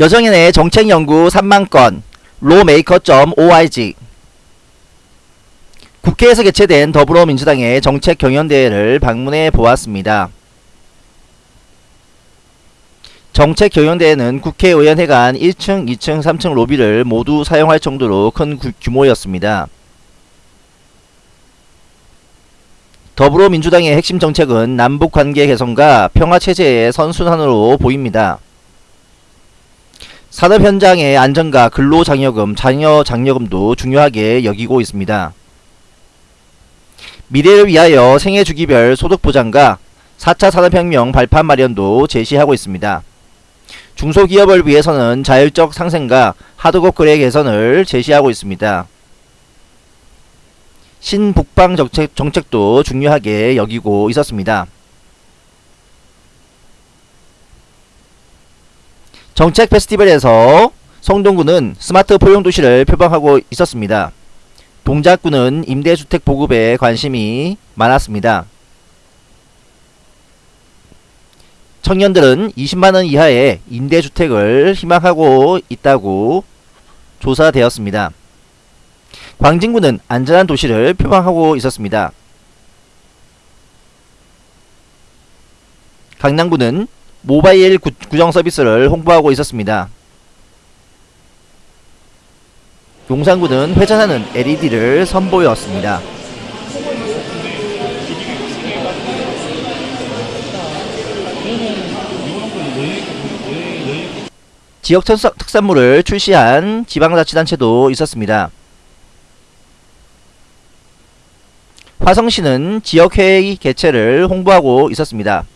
여정인의 정책연구 3만건 로메이커.org 국회에서 개최된 더불어민주당의 정책경연대회를 방문해 보았습니다. 정책경연대회는 국회의원회관 1층, 2층, 3층 로비를 모두 사용할 정도로 큰 구- 규모였습니다. 더불어민주당의 핵심 정책은 남북관계 개선과 평화체제의 선순환으로 보입니다. 산업 현장의 안전과 근로장려금, 자녀장려금도 중요하게 여기고 있습니다. 미래를 위하여 생애주기별 소득보장과 4차 산업혁명 발판 마련도 제시하고 있습니다. 중소기업을 위해서는 자율적 상생과 하드급 거래 개선을 제시하고 있습니다. 신북방 정책, 정책도 중요하게 여기고 있었습니다. 정책 페스티벌에서 성동구는 스마트 포용도시를 표방하고 있었습니다. 동작구는 임대주택 보급에 관심이 많았습니다. 청년들은 20만원 이하의 임대주택을 희망하고 있다고 조사되었습니다. 광진구는 안전한 도시를 표방하고 있었습니다. 강남구는 모바일 구, 구정 서비스를 홍보하고 있었습니다. 용산구는 회전하는 LED를 선보였습니다. 지역 특산물을 출시한 지방자치단체도 있었습니다. 화성시는 지역회의 개최를 홍보하고 있었습니다.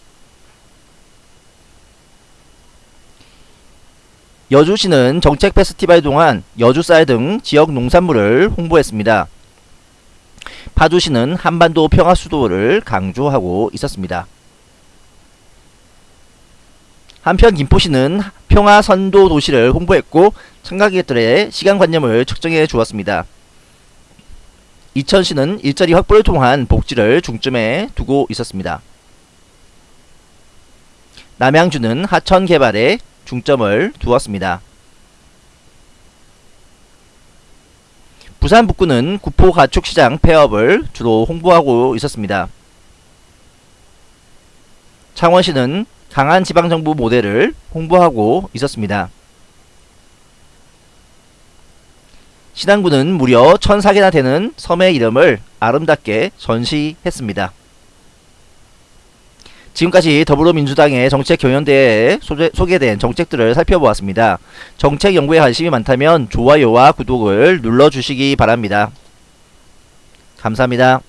여주시는 정책 페스티벌 동안 여주쌀 등 지역 농산물을 홍보했습니다. 파주시는 한반도 평화 수도를 강조하고 있었습니다. 한편 김포시는 평화 선도 도시를 홍보했고 참가객들의 시간관념을 측정해 주었습니다. 이천시는 일자리 확보를 통한 복지를 중점에 두고 있었습니다. 남양주는 하천 개발에 중점을 두었습니다. 부산 북구는 구포 가축시장 폐업을 주로 홍보하고 있었습니다. 창원시는 강한 지방정부 모델을 홍보하고 있었습니다. 신안구는 무려 1004개나 되는 섬의 이름을 아름답게 전시했습니다. 지금까지 더불어민주당의 정책 경연대회에 소개, 소개된 정책들을 살펴보았습니다. 정책 연구에 관심이 많다면 좋아요와 구독을 눌러주시기 바랍니다. 감사합니다.